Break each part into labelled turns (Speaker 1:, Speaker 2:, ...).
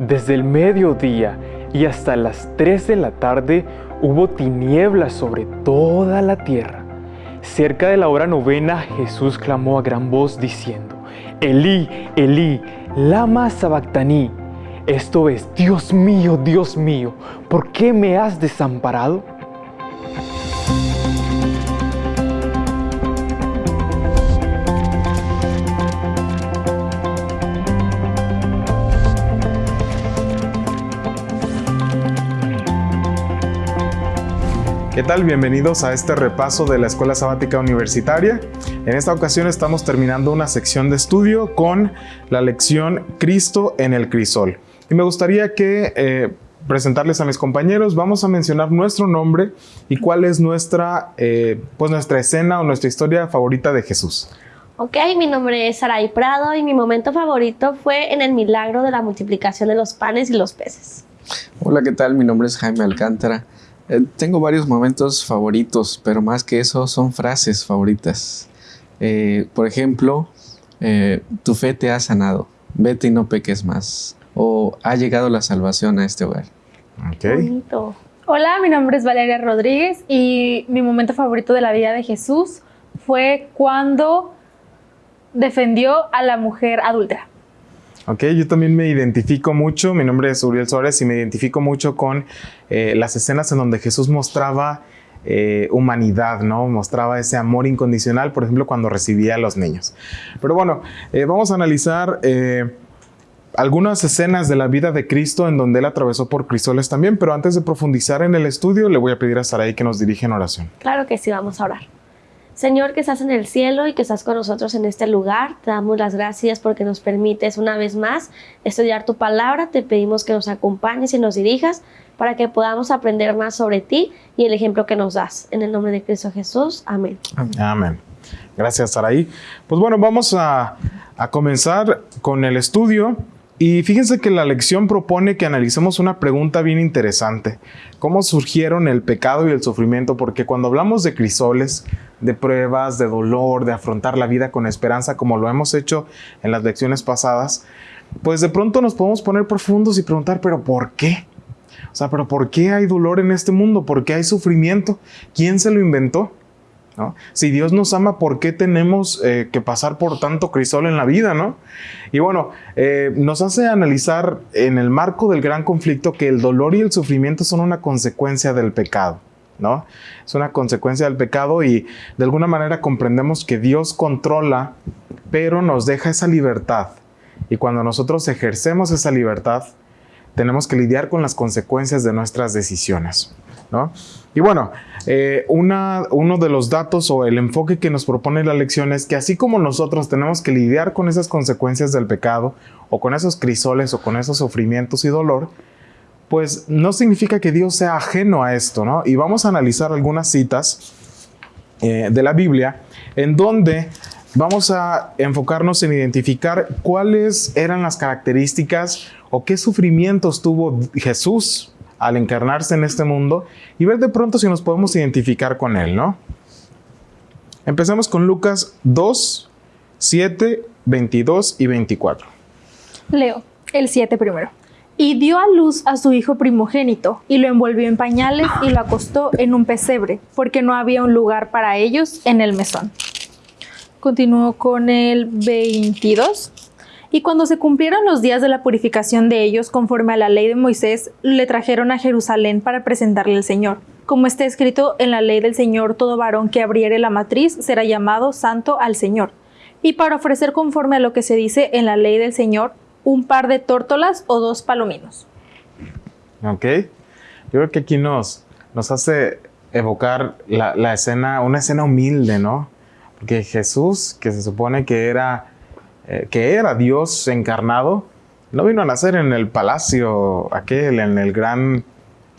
Speaker 1: Desde el mediodía y hasta las 3 de la tarde hubo tinieblas sobre toda la tierra. Cerca de la hora novena Jesús clamó a gran voz diciendo, Elí, Elí, lama sabactaní. Esto es, Dios mío, Dios mío, ¿por qué me has desamparado?
Speaker 2: ¿Qué tal? Bienvenidos a este repaso de la Escuela Sabática Universitaria. En esta ocasión estamos terminando una sección de estudio con la lección Cristo en el crisol. Y me gustaría que eh, presentarles a mis compañeros, vamos a mencionar nuestro nombre y cuál es nuestra, eh, pues nuestra escena o nuestra historia favorita de Jesús.
Speaker 3: Ok, mi nombre es Saray Prado y mi momento favorito fue en el milagro de la multiplicación de los panes y los peces.
Speaker 4: Hola, ¿qué tal? Mi nombre es Jaime Alcántara. Eh, tengo varios momentos favoritos, pero más que eso son frases favoritas. Eh, por ejemplo, eh, tu fe te ha sanado, vete y no peques más. O ha llegado la salvación a este hogar.
Speaker 2: Okay.
Speaker 5: Hola, mi nombre es Valeria Rodríguez y mi momento favorito de la vida de Jesús fue cuando defendió a la mujer adúltera.
Speaker 2: Ok, yo también me identifico mucho, mi nombre es Uriel Suárez y me identifico mucho con eh, las escenas en donde Jesús mostraba eh, humanidad, ¿no? Mostraba ese amor incondicional, por ejemplo, cuando recibía a los niños. Pero bueno, eh, vamos a analizar algunas escenas de la vida de Cristo en donde él atravesó por crisoles también, pero antes de profundizar en el estudio, le voy a pedir a Sarai que nos dirija en oración.
Speaker 3: Claro que sí, vamos a orar. Señor que estás en el cielo y que estás con nosotros en este lugar, te damos las gracias porque nos permites una vez más estudiar tu palabra. Te pedimos que nos acompañes y nos dirijas para que podamos aprender más sobre ti y el ejemplo que nos das. En el nombre de Cristo Jesús. Amén.
Speaker 2: Amén. Gracias, Saraí. Pues bueno, vamos a, a comenzar con el estudio. Y fíjense que la lección propone que analicemos una pregunta bien interesante. ¿Cómo surgieron el pecado y el sufrimiento? Porque cuando hablamos de crisoles, de pruebas, de dolor, de afrontar la vida con esperanza, como lo hemos hecho en las lecciones pasadas, pues de pronto nos podemos poner profundos y preguntar, pero ¿por qué? O sea, pero ¿por qué hay dolor en este mundo? ¿Por qué hay sufrimiento? ¿Quién se lo inventó? Si Dios nos ama, ¿por qué tenemos eh, que pasar por tanto crisol en la vida? ¿no? Y bueno, eh, nos hace analizar en el marco del gran conflicto que el dolor y el sufrimiento son una consecuencia del pecado. ¿No? Es una consecuencia del pecado y de alguna manera comprendemos que Dios controla, pero nos deja esa libertad. Y cuando nosotros ejercemos esa libertad, tenemos que lidiar con las consecuencias de nuestras decisiones. ¿no? Y bueno, eh, uno de los datos o el enfoque que nos propone la lección es que así como nosotros tenemos que lidiar con esas consecuencias del pecado o con esos crisoles o con esos sufrimientos y dolor, pues no significa que Dios sea ajeno a esto, ¿no? Y vamos a analizar algunas citas eh, de la Biblia en donde vamos a enfocarnos en identificar cuáles eran las características o qué sufrimientos tuvo Jesús al encarnarse en este mundo y ver de pronto si nos podemos identificar con él, ¿no? Empezamos con Lucas 2, 7, 22 y 24.
Speaker 5: Leo el 7 primero. Y dio a luz a su hijo primogénito, y lo envolvió en pañales y lo acostó en un pesebre, porque no había un lugar para ellos en el mesón. Continúo con el 22. Y cuando se cumplieron los días de la purificación de ellos conforme a la ley de Moisés, le trajeron a Jerusalén para presentarle al Señor. Como está escrito en la ley del Señor, todo varón que abriere la matriz será llamado santo al Señor. Y para ofrecer conforme a lo que se dice en la ley del Señor, un par de tórtolas o dos palominos.
Speaker 2: Ok. Yo creo que aquí nos, nos hace evocar la, la escena, una escena humilde, ¿no? Porque Jesús, que se supone que era eh, que era Dios encarnado, no vino a nacer en el palacio aquel, en el gran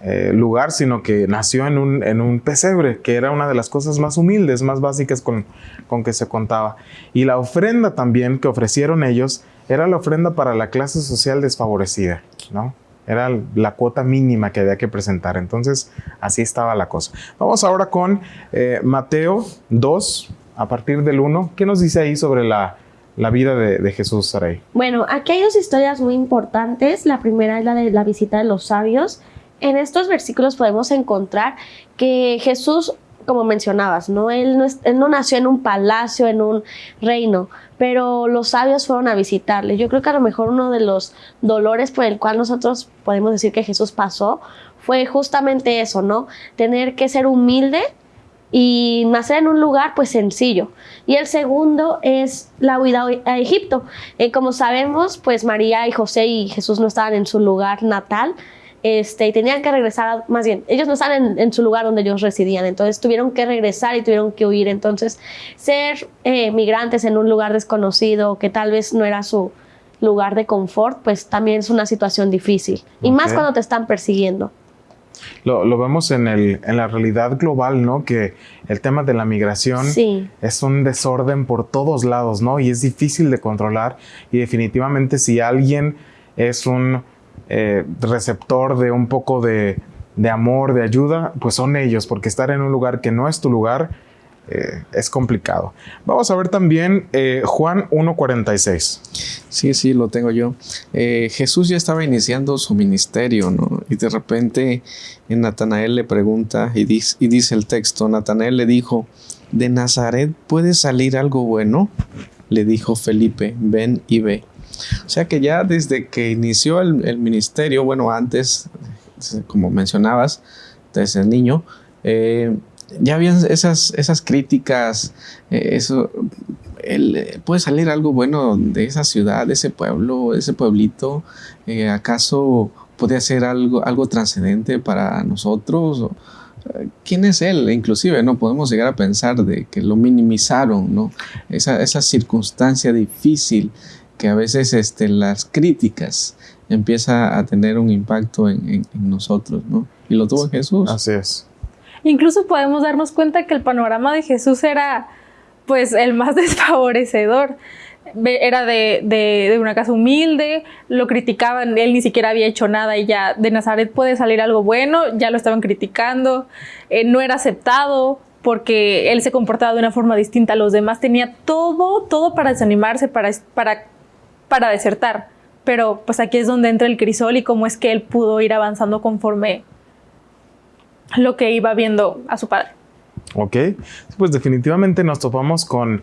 Speaker 2: eh, lugar, sino que nació en un, en un, pesebre, que era una de las cosas más humildes, más básicas con, con que se contaba. Y la ofrenda también que ofrecieron ellos era la ofrenda para la clase social desfavorecida, ¿no? Era la cuota mínima que había que presentar. Entonces, así estaba la cosa. Vamos ahora con eh, Mateo 2, a partir del 1. ¿Qué nos dice ahí sobre la la vida de, de Jesús, Saray?
Speaker 3: Bueno, aquí hay dos historias muy importantes. La primera es la de la visita de los sabios. En estos versículos podemos encontrar que Jesús, como mencionabas, ¿no? Él, no él no nació en un palacio, en un reino, pero los sabios fueron a visitarle. Yo creo que a lo mejor uno de los dolores por el cual nosotros podemos decir que Jesús pasó fue justamente eso, ¿no? Tener que ser humilde y nacer en un lugar pues sencillo. Y el segundo es la huida a Egipto. Eh, como sabemos, pues María y José y Jesús no estaban en su lugar natal. Este, y tenían que regresar, más bien, ellos no estaban en, su lugar donde ellos residían, entonces tuvieron que regresar y tuvieron que huir. Entonces, ser eh, migrantes en un lugar desconocido, que tal vez no era su lugar de confort, pues también es una situación difícil. Y más cuando te están persiguiendo.
Speaker 2: Lo, vemos en, el, en, la realidad global, ¿no? Que el tema de la migración es un desorden por todos lados, ¿no? Y es difícil de controlar. Y definitivamente si alguien es un eh, receptor de un poco de, amor, de ayuda, pues son ellos, porque estar en un lugar que no es tu lugar, eh, es complicado. Vamos a ver también eh, Juan 1.46.
Speaker 4: Sí, sí, lo tengo yo. Jesús ya estaba iniciando su ministerio, ¿no? Y de repente Natanael le pregunta y dice, y dice el texto, Natanael le dijo, ¿de Nazaret puede salir algo bueno? Le dijo Felipe, ven y ve. O sea que ya desde que inició el, el ministerio, bueno, antes, como mencionabas, desde el niño, eh, ya habían esas, esas críticas, eh, eso, eh, puede salir algo bueno de esa ciudad, de ese pueblo, de ese pueblito, eh, ¿acaso puede ser algo, algo trascendente para nosotros? ¿Quién es él? Inclusive, ¿no? Podemos llegar a pensar de que lo minimizaron, ¿no? Esa, esa circunstancia difícil que a veces este, las críticas empieza a tener un impacto en, en, en nosotros, ¿no? Y lo tuvo Jesús.
Speaker 2: Así es.
Speaker 5: Incluso podemos darnos cuenta que el panorama de Jesús era pues el más desfavorecedor. Era de, de, una casa humilde, lo criticaban, él ni siquiera había hecho nada y ya de Nazaret puede salir algo bueno, ya lo estaban criticando, eh, no era aceptado porque él se comportaba de una forma distinta a los demás, tenía todo, todo para desanimarse, para, para, para desertar. Pero pues aquí es donde entra el crisol y cómo es que él pudo ir avanzando conforme lo que iba viendo a su padre.
Speaker 2: Ok, pues definitivamente nos topamos con,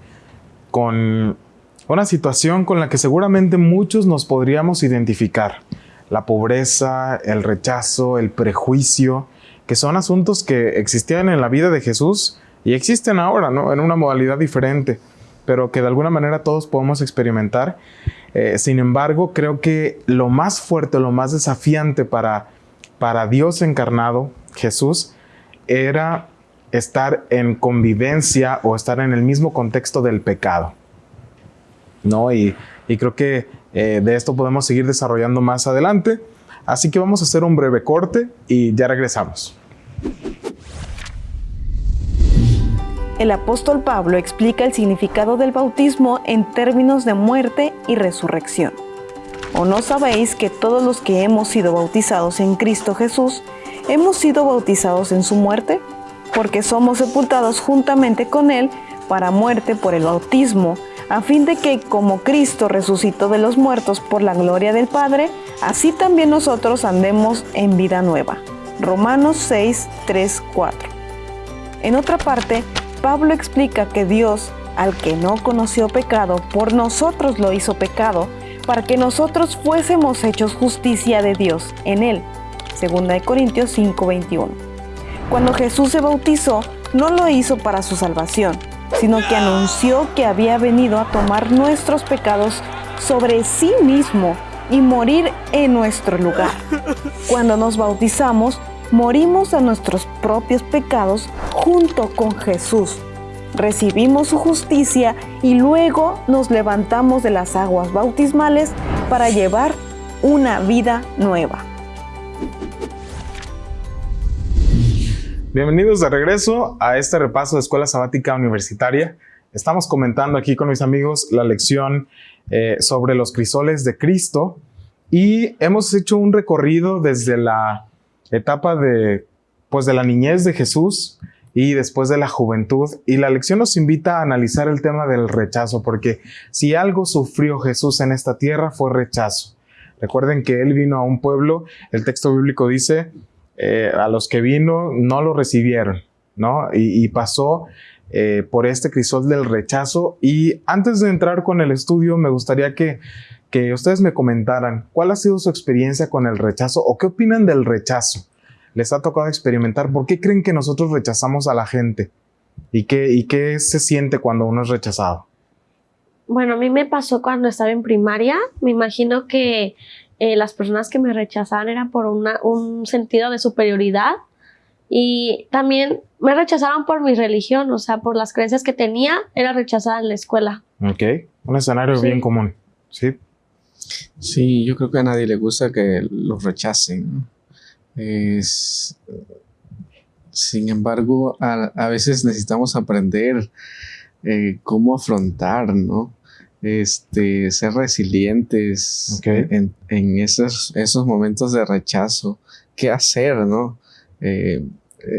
Speaker 2: con una situación con la que seguramente muchos nos podríamos identificar. La pobreza, el rechazo, el prejuicio, que son asuntos que existían en la vida de Jesús y existen ahora, ¿no? En una modalidad diferente, pero que de alguna manera todos podemos experimentar. Eh, sin embargo, creo que lo más fuerte, lo más desafiante para, para Dios encarnado, Jesús era estar en convivencia o estar en el mismo contexto del pecado. ¿No? Y, creo que eh, de esto podemos seguir desarrollando más adelante. Así que vamos a hacer un breve corte y ya regresamos.
Speaker 6: El apóstol Pablo explica el significado del bautismo en términos de muerte y resurrección. ¿O no sabéis que todos los que hemos sido bautizados en Cristo Jesús hemos sido bautizados en su muerte, porque somos sepultados juntamente con Él para muerte por el bautismo, a fin de que como Cristo resucitó de los muertos por la gloria del Padre, así también nosotros andemos en vida nueva. Romanos 6, 3, 4. En otra parte, Pablo explica que Dios, al que no conoció pecado, por nosotros lo hizo pecado, para que nosotros fuésemos hechos justicia de Dios en Él. 2 Corintios 5:21. Cuando Jesús se bautizó, no lo hizo para su salvación, sino que anunció que había venido a tomar nuestros pecados sobre sí mismo y morir en nuestro lugar. Cuando nos bautizamos, morimos a nuestros propios pecados junto con Jesús. Recibimos su justicia y luego nos levantamos de las aguas bautismales para llevar una vida nueva.
Speaker 2: Bienvenidos de regreso a este repaso de Escuela Sabática Universitaria. Estamos comentando aquí con mis amigos la lección eh, sobre los crisoles de Cristo y hemos hecho un recorrido desde la etapa de, pues de la niñez de Jesús y después de la juventud. Y la lección nos invita a analizar el tema del rechazo, porque si algo sufrió Jesús en esta tierra fue rechazo. Recuerden que Él vino a un pueblo, el texto bíblico dice, eh, a los que vino no lo recibieron, ¿no? Y, pasó eh, por este crisol del rechazo. Y antes de entrar con el estudio, me gustaría que, que ustedes me comentaran cuál ha sido su experiencia con el rechazo o qué opinan del rechazo les ha tocado experimentar? ¿Por qué creen que nosotros rechazamos a la gente? ¿Y qué, y qué se siente cuando uno es rechazado?
Speaker 3: Bueno, a mí me pasó cuando estaba en primaria. Me imagino que eh, las personas que me rechazaban eran por un sentido de superioridad y también me rechazaban por mi religión, o sea, por las creencias que tenía, era rechazada en la escuela.
Speaker 2: Ok, un escenario bien común, ¿sí?
Speaker 4: Sí, yo creo que a nadie le gusta que los rechacen. Es, sin embargo, a, veces necesitamos aprender eh, cómo afrontar, ¿no? Este, ser resilientes en, esos, esos, momentos de rechazo. ¿Qué hacer, no? Eh,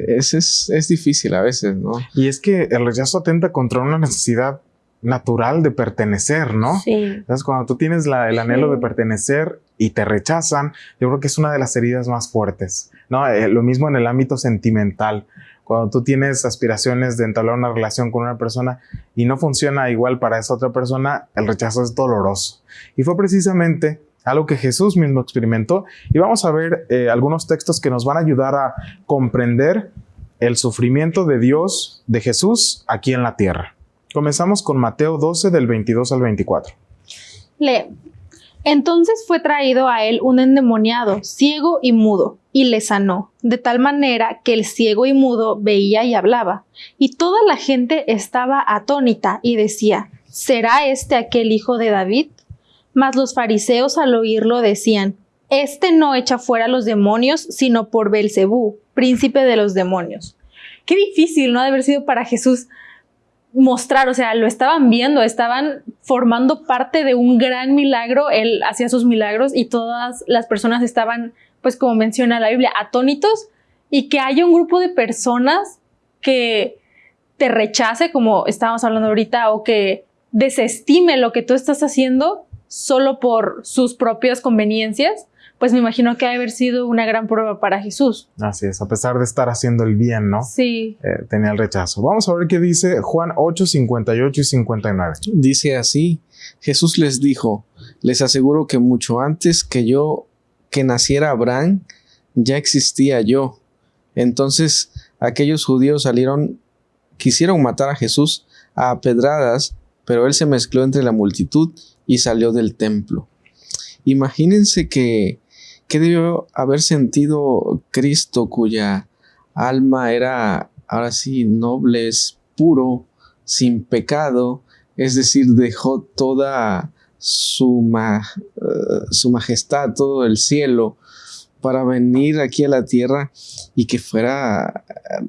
Speaker 4: es, es, difícil a veces, ¿no?
Speaker 2: Y es que el rechazo atenta contra una necesidad natural de pertenecer, ¿no? Sí. Entonces, cuando tú tienes la, el anhelo de pertenecer y te rechazan, yo creo que es una de las heridas más fuertes, ¿no? Eh, lo mismo en el ámbito sentimental. Cuando tú tienes aspiraciones de entablar una relación con una persona y no funciona igual para esa otra persona, el rechazo es doloroso. Y fue precisamente algo que Jesús mismo experimentó. Y vamos a ver eh, algunos textos que nos van a ayudar a comprender el sufrimiento de Dios, de Jesús, aquí en la tierra. Comenzamos con Mateo 12 del 22 al 24.
Speaker 5: Lee. Entonces fue traído a él un endemoniado, ciego y mudo, y le sanó, de tal manera que el ciego y mudo veía y hablaba. Y toda la gente estaba atónita y decía, ¿será este aquel hijo de David? Mas los fariseos al oírlo decían, Este no echa fuera los demonios, sino por Belcebú, príncipe de los demonios. Qué difícil, ¿no? De haber sido para Jesús mostrar, o sea, lo estaban viendo, estaban formando parte de un gran milagro, él hacía sus milagros y todas las personas estaban, pues como menciona la Biblia, atónitos y que haya un grupo de personas que te rechace, como estábamos hablando ahorita, o que desestime lo que tú estás haciendo solo por sus propias conveniencias, pues me imagino que ha de haber sido una gran prueba para Jesús.
Speaker 2: Así es, a pesar de estar haciendo el bien, ¿no?
Speaker 5: Sí.
Speaker 2: Eh, tenía el rechazo. Vamos a ver qué dice Juan 8, 58 y 59.
Speaker 4: Dice así, Jesús les dijo, les aseguro que mucho antes que yo, que naciera Abraham, ya existía yo. Entonces aquellos judíos salieron, quisieron matar a Jesús a pedradas, pero él se mezcló entre la multitud y salió del templo. Imagínense que ¿Qué debió haber sentido Cristo cuya alma era ahora sí noble, es puro, sin pecado? Es decir, dejó toda su, eh, su majestad, todo el cielo, para venir aquí a la tierra y que fuera eh,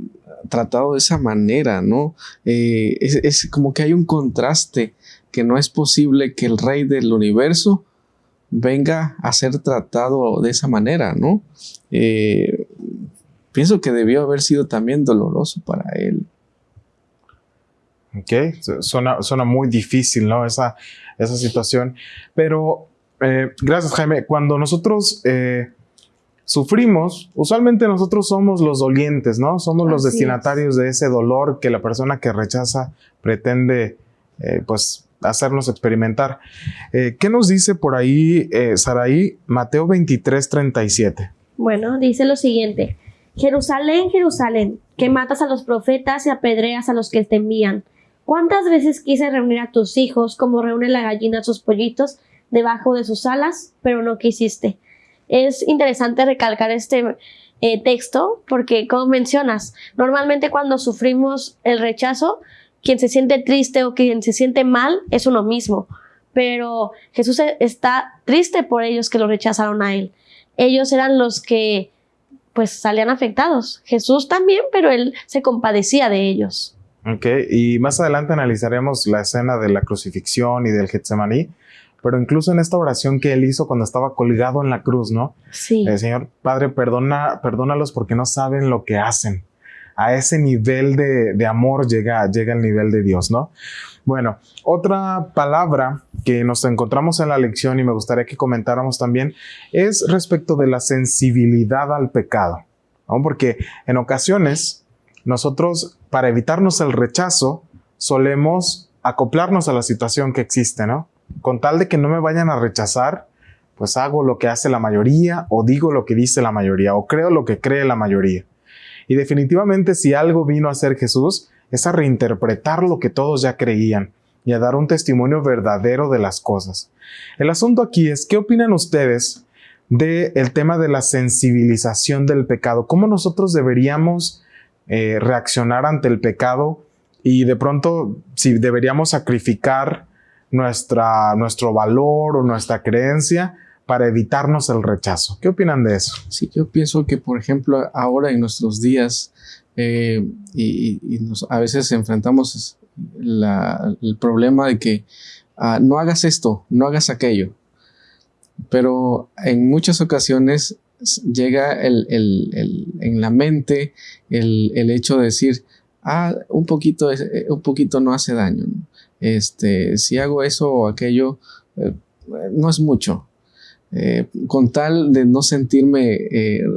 Speaker 4: tratado de esa manera, ¿no? Eh, es, como que hay un contraste, que no es posible que el rey del universo venga a ser tratado de esa manera, ¿no? Eh, pienso que debió haber sido también doloroso para él.
Speaker 2: Ok, suena, muy difícil, ¿no? Esa, esa situación. Pero, eh, gracias Jaime, cuando nosotros eh, sufrimos, usualmente nosotros somos los dolientes, ¿no? Somos los destinatarios de ese dolor que la persona que rechaza pretende, pues, hacernos experimentar. Eh, ¿Qué nos dice por ahí, eh, Saraí, Mateo 23, 37?
Speaker 3: Bueno, dice lo siguiente. Jerusalén, Jerusalén, que matas a los profetas y apedreas a los que te envían. ¿Cuántas veces quise reunir a tus hijos como reúne la gallina a sus pollitos debajo de sus alas, pero no quisiste? Es interesante recalcar este eh, texto porque, como mencionas, normalmente cuando sufrimos el rechazo, quien se siente triste o quien se siente mal es uno mismo. Pero Jesús está triste por ellos que lo rechazaron a él. Ellos eran los que pues salían afectados. Jesús también, pero él se compadecía de ellos.
Speaker 2: Ok, y más adelante analizaremos la escena de la crucifixión y del Getsemaní, pero incluso en esta oración que él hizo cuando estaba colgado en la cruz, ¿no?
Speaker 3: Sí.
Speaker 2: El Señor Padre, perdona, perdónalos porque no saben lo que hacen a ese nivel de, de amor llega, llega el nivel de Dios, ¿no? Bueno, otra palabra que nos encontramos en la lección y me gustaría que comentáramos también es respecto de la sensibilidad al pecado, ¿no? porque en ocasiones nosotros, para evitarnos el rechazo, solemos acoplarnos a la situación que existe, ¿no? Con tal de que no me vayan a rechazar, pues hago lo que hace la mayoría o digo lo que dice la mayoría o creo lo que cree la mayoría. Y definitivamente si algo vino a ser Jesús, es a reinterpretar lo que todos ya creían y a dar un testimonio verdadero de las cosas. El asunto aquí es, ¿qué opinan ustedes del el tema de la sensibilización del pecado? ¿Cómo nosotros deberíamos eh, reaccionar ante el pecado y de pronto si deberíamos sacrificar nuestra, nuestro valor o nuestra creencia para evitarnos el rechazo? ¿Qué opinan de eso?
Speaker 4: Sí, yo pienso que, por ejemplo, ahora en nuestros días, eh, y, a veces enfrentamos el problema de que ah, no hagas esto, no hagas aquello. Pero en muchas ocasiones llega en la mente el, hecho de decir, ah, un poquito, eh, un poquito no hace daño. Este, si hago eso o aquello, eh, no es mucho. Con tal de no sentirme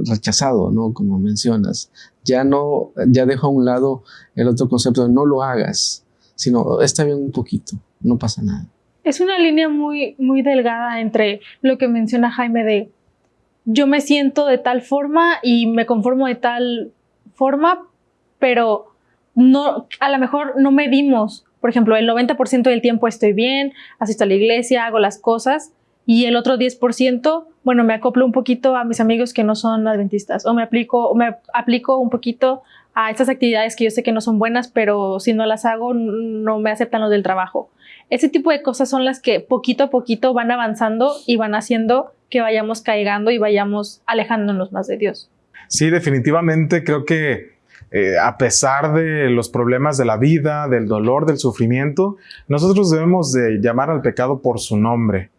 Speaker 4: rechazado, ¿no? Como mencionas, ya no, ya dejo a un lado el otro concepto de no lo hagas, sino está bien un poquito, no pasa nada.
Speaker 5: Es una línea muy, muy delgada entre lo que menciona Jaime de yo me siento de tal forma y me conformo de tal forma, pero no, a lo mejor no medimos. Por ejemplo, el 90% del tiempo estoy bien, asisto a la iglesia, hago las cosas, y el otro 10%, bueno, me acoplo un poquito a mis amigos que no son adventistas o me aplico, me aplico un poquito a estas actividades que yo sé que no son buenas, pero si no las hago no me aceptan los del trabajo. Ese tipo de cosas son las que poquito a poquito van avanzando y van haciendo que vayamos caigando y vayamos alejándonos más de Dios.
Speaker 2: Sí, definitivamente creo que eh, a pesar de los problemas de la vida, del dolor, del sufrimiento, nosotros debemos de llamar al pecado por su nombre.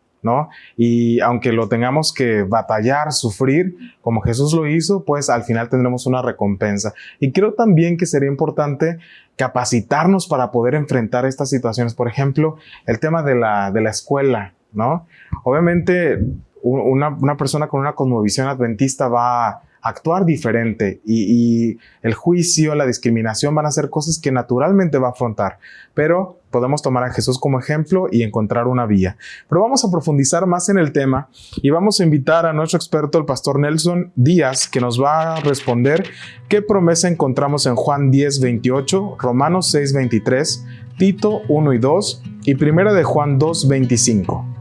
Speaker 2: Y aunque lo tengamos que batallar, sufrir, como Jesús lo hizo, pues al final tendremos una recompensa. Y creo también que sería importante capacitarnos para poder enfrentar estas situaciones. Por ejemplo, el tema de la, de la escuela, ¿no? Obviamente, una, una persona con una cosmovisión adventista va a actuar diferente y, el juicio, la discriminación van a ser cosas que naturalmente va a afrontar, pero podemos tomar a Jesús como ejemplo y encontrar una vía. Pero vamos a profundizar más en el tema y vamos a invitar a nuestro experto, el pastor Nelson Díaz, que nos va a responder qué promesa encontramos en Juan 10, 28, Romanos 6, 23, Tito 1 y 2 y primera de Juan 2, 25.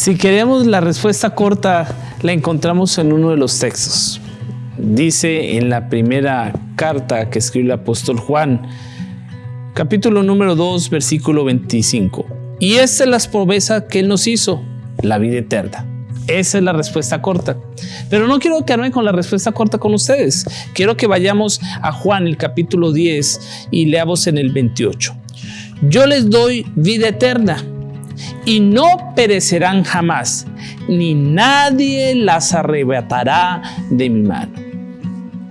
Speaker 7: Si queremos la respuesta corta, la encontramos en uno de los textos. Dice en la primera carta que escribió el apóstol Juan, capítulo número 2, versículo 25. Y esta es la promesa que Él nos hizo, la vida eterna. Esa es la respuesta corta. Pero no quiero quedarme con la respuesta corta con ustedes. Quiero que vayamos a Juan, el capítulo 10, y leamos en el 28. Yo les doy vida eterna y no perecerán jamás, ni nadie las arrebatará de mi mano.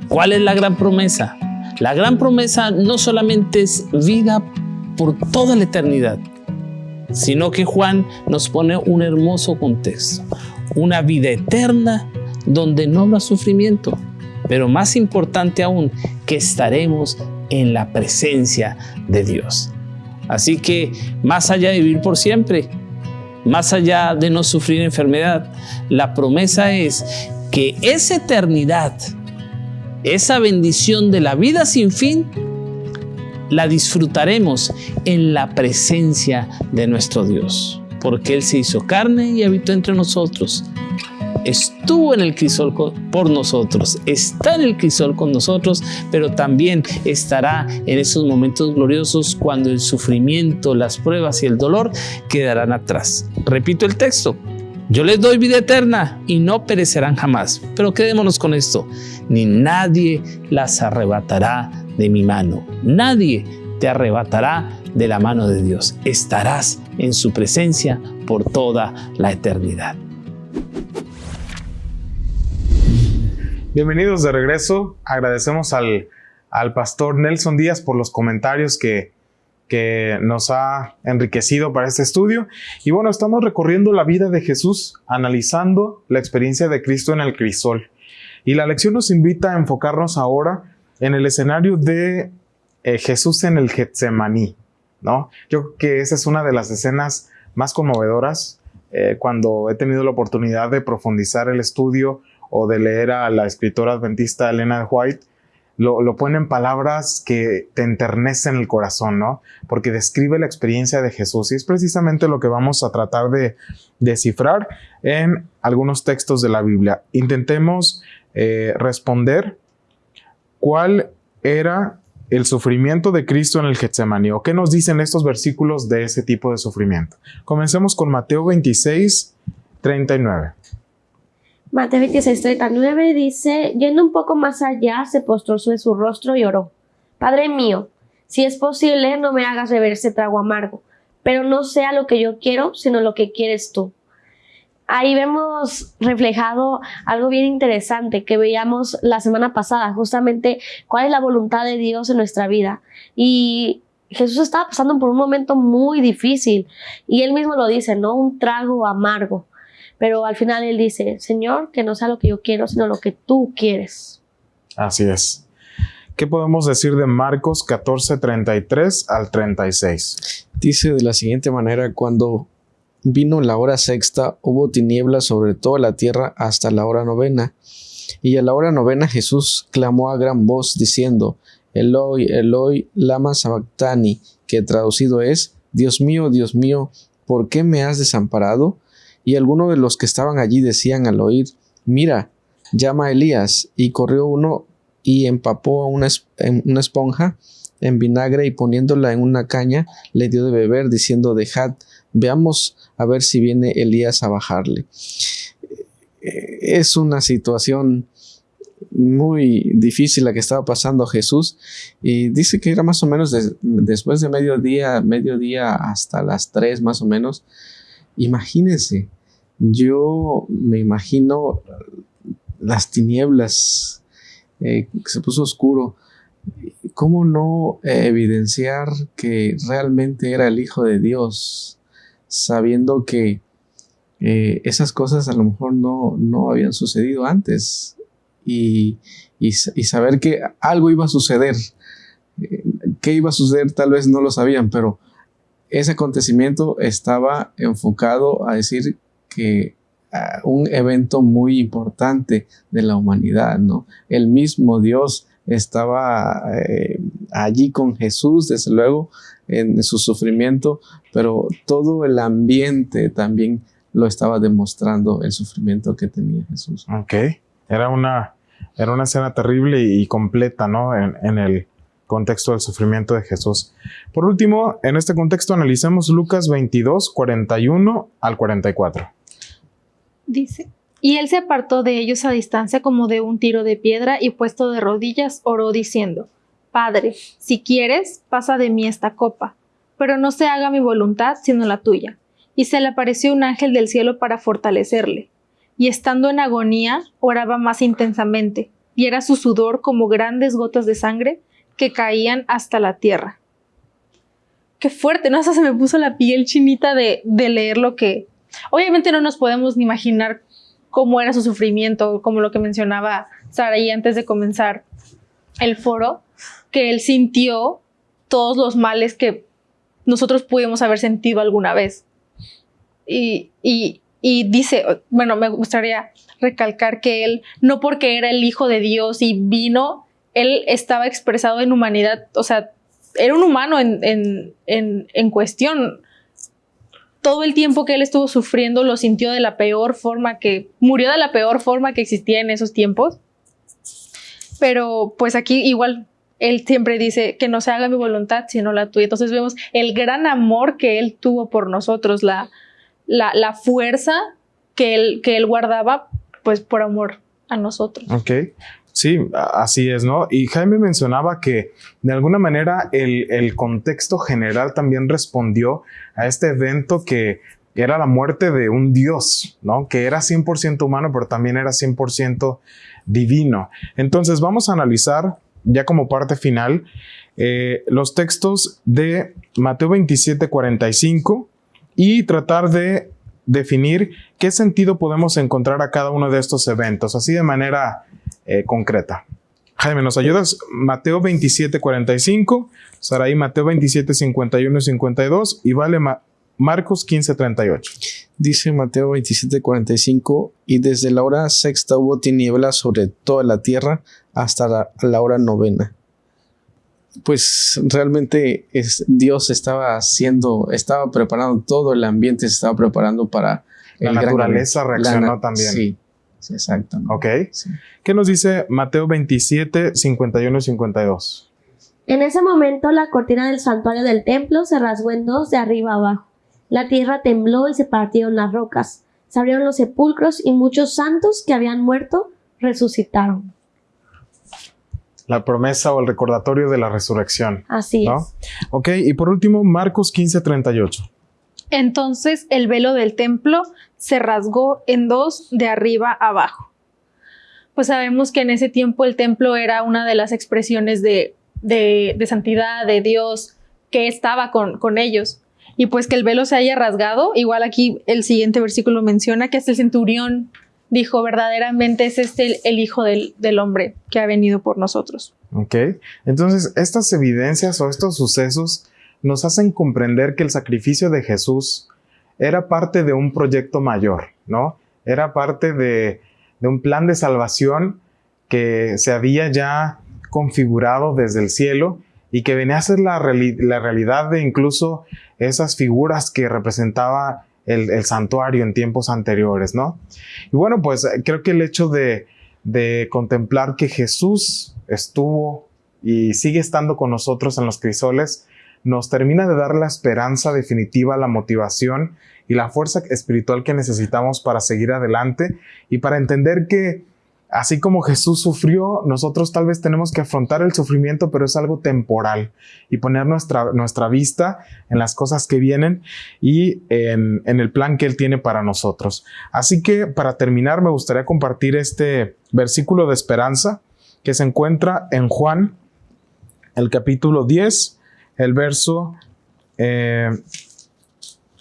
Speaker 7: ¿Cuál es la gran promesa? La gran promesa no solamente es vida por toda la eternidad, sino que Juan nos pone un hermoso contexto, una vida eterna donde no habrá sufrimiento, pero más importante aún, que estaremos en la presencia de Dios. Así que más allá de vivir por siempre, más allá de no sufrir enfermedad, la promesa es que esa eternidad, esa bendición de la vida sin fin, la disfrutaremos en la presencia de nuestro Dios, porque Él se hizo carne y habitó entre nosotros estuvo en el crisol por nosotros, está en el crisol con nosotros, pero también estará en esos momentos gloriosos cuando el sufrimiento, las pruebas y el dolor quedarán atrás. Repito el texto. Yo les doy vida eterna y no perecerán jamás. Pero quedémonos con esto. Ni nadie las arrebatará de mi mano. Nadie te arrebatará de la mano de Dios. Estarás en su presencia por toda la eternidad.
Speaker 2: Bienvenidos de regreso. Agradecemos al, al pastor Nelson Díaz por los comentarios que, que nos ha enriquecido para este estudio. Y bueno, estamos recorriendo la vida de Jesús, analizando la experiencia de Cristo en el crisol. Y la lección nos invita a enfocarnos ahora en el escenario de eh, Jesús en el Getsemaní, ¿no? Yo creo que esa es una de las escenas más conmovedoras eh, cuando he tenido la oportunidad de profundizar el estudio o de leer a la escritora adventista Elena White lo, lo pone en palabras que te enternecen el corazón, ¿no? Porque describe la experiencia de Jesús y es precisamente lo que vamos a tratar de descifrar en algunos textos de la Biblia. Intentemos eh, responder cuál era el sufrimiento de Cristo en el Getsemaní o qué nos dicen estos versículos de ese tipo de sufrimiento. Comencemos con Mateo 26, 39.
Speaker 3: Mateo 26, 39 dice, yendo un poco más allá, se postró sobre su rostro y oró. Padre mío, si es posible, no me hagas beber ese trago amargo, pero no sea lo que yo quiero, sino lo que quieres tú. Ahí vemos reflejado algo bien interesante que veíamos la semana pasada, justamente cuál es la voluntad de Dios en nuestra vida. Y Jesús estaba pasando por un momento muy difícil y él mismo lo dice, ¿no? Un trago amargo. Pero al final él dice, Señor, que no sea lo que yo quiero, sino lo que tú quieres.
Speaker 2: Así es. ¿Qué podemos decir de Marcos 14, 33 al 36?
Speaker 4: Dice de la siguiente manera, cuando vino la hora sexta, hubo tinieblas sobre toda la tierra hasta la hora novena. Y a la hora novena Jesús clamó a gran voz diciendo, Eloi, Eloi, lama sabactani, que traducido es, Dios mío, Dios mío, ¿por qué me has desamparado? Y algunos de los que estaban allí decían al oír, mira, llama a Elías. Y corrió uno y empapó una, una esponja en vinagre y poniéndola en una caña, le dio de beber, diciendo, dejad, veamos a ver si viene Elías a bajarle. Es una situación muy difícil la que estaba pasando Jesús y dice que era más o menos después de mediodía, mediodía hasta las tres más o menos. Imagínense, yo me imagino las tinieblas, eh, se puso oscuro. ¿Cómo no evidenciar que realmente era el Hijo de Dios, sabiendo que eh, esas cosas a lo mejor no, no habían sucedido antes y, y, saber que algo iba a suceder? Eh, ¿Qué iba a suceder? Tal vez no lo sabían, pero ese acontecimiento estaba enfocado a decir que ah, un evento muy importante de la humanidad, ¿no? El mismo Dios estaba eh, allí con Jesús, desde luego, en su sufrimiento, pero todo el ambiente también lo estaba demostrando el sufrimiento que tenía Jesús.
Speaker 2: Ok, era una, era una escena terrible y completa, ¿no? En, en el contexto del sufrimiento de Jesús. Por último, en este contexto analicemos Lucas 22, 41 al 44.
Speaker 5: Dice, y él se apartó de ellos a distancia como de un tiro de piedra y puesto de rodillas oró diciendo, Padre, si quieres, pasa de mí esta copa, pero no se haga mi voluntad sino la tuya. Y se le apareció un ángel del cielo para fortalecerle. Y estando en agonía, oraba más intensamente, y era su sudor como grandes gotas de sangre que caían hasta la tierra. Qué fuerte, ¿no? Hasta se me puso la piel chinita de, de leer lo que, Obviamente no nos podemos ni imaginar cómo era su sufrimiento, como lo que mencionaba Saraí antes de comenzar el foro, que él sintió todos los males que nosotros pudimos haber sentido alguna vez. Y, y, y dice, bueno, me gustaría recalcar que él, no porque era el Hijo de Dios y vino, él estaba expresado en humanidad, o sea, era un humano en, en, en cuestión todo el tiempo que él estuvo sufriendo lo sintió de la peor forma que, murió de la peor forma que existía en esos tiempos. Pero pues aquí igual él siempre dice que no se haga mi voluntad sino la tuya. Entonces vemos el gran amor que él tuvo por nosotros, la, la, fuerza que él, que él guardaba pues por amor a nosotros.
Speaker 2: Ok. Sí, así es, ¿no? Y Jaime mencionaba que de alguna manera el, el contexto general también respondió a este evento que era la muerte de un Dios, ¿no? Que era 100% humano, pero también era 100% divino. Entonces vamos a analizar, ya como parte final, eh, los textos de Mateo 27, 45 y tratar de definir qué sentido podemos encontrar a cada uno de estos eventos, así de manera eh, concreta. Jaime, ¿nos ayudas? Mateo 27, 45, Saraí Mateo 27, 51 y 52 y vale Marcos 15, 38.
Speaker 4: Dice Mateo 27, 45, y desde la hora sexta hubo tinieblas sobre toda la tierra hasta la, la hora novena. Pues realmente es, Dios estaba haciendo, estaba preparando todo el ambiente, se estaba preparando para...
Speaker 2: La naturaleza reaccionó también.
Speaker 4: Sí, sí exacto.
Speaker 2: Ok. ¿Qué nos dice Mateo 27, 51 y 52?
Speaker 3: En ese momento la cortina del santuario del templo se rasgó en dos de arriba abajo. La tierra tembló y se partieron las rocas. Se abrieron los sepulcros y muchos santos que habían muerto resucitaron.
Speaker 2: La promesa o el recordatorio de la resurrección.
Speaker 3: Así
Speaker 2: ¿no?
Speaker 3: es.
Speaker 2: Ok, y por último, Marcos 15, 38.
Speaker 5: Entonces el velo del templo se rasgó en dos de arriba abajo. Pues sabemos que en ese tiempo el templo era una de las expresiones de, de, de santidad de Dios que estaba con, con ellos y pues que el velo se haya rasgado. Igual aquí el siguiente versículo menciona que hasta el centurión dijo, verdaderamente es este el, Hijo del, del, hombre que ha venido por nosotros.
Speaker 2: Ok, entonces estas evidencias o estos sucesos nos hacen comprender que el sacrificio de Jesús era parte de un proyecto mayor, ¿no? Era parte de, de un plan de salvación que se había ya configurado desde el cielo y que venía a ser la, la realidad de incluso esas figuras que representaba el, santuario en tiempos anteriores, ¿no? Y bueno, pues eh, creo que el hecho de, de contemplar que Jesús estuvo y sigue estando con nosotros en los crisoles, nos termina de dar la esperanza definitiva, la motivación y la fuerza espiritual que necesitamos para seguir adelante y para entender que Así como Jesús sufrió, nosotros tal vez tenemos que afrontar el sufrimiento, pero es algo temporal y poner nuestra, nuestra vista en las cosas que vienen y en, en, el plan que Él tiene para nosotros. Así que para terminar me gustaría compartir este versículo de esperanza que se encuentra en Juan, el capítulo 10, el verso eh,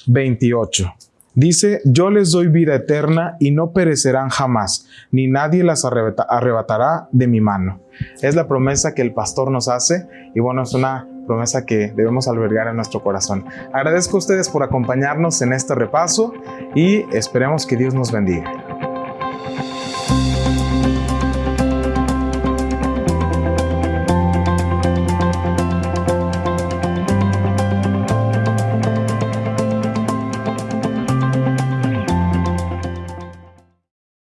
Speaker 2: 28. Dice, yo les doy vida eterna y no perecerán jamás, ni nadie las arrebatará de mi mano. Es la promesa que el pastor nos hace y bueno, es una promesa que debemos albergar en nuestro corazón. Agradezco a ustedes por acompañarnos en este repaso y esperemos que Dios nos bendiga.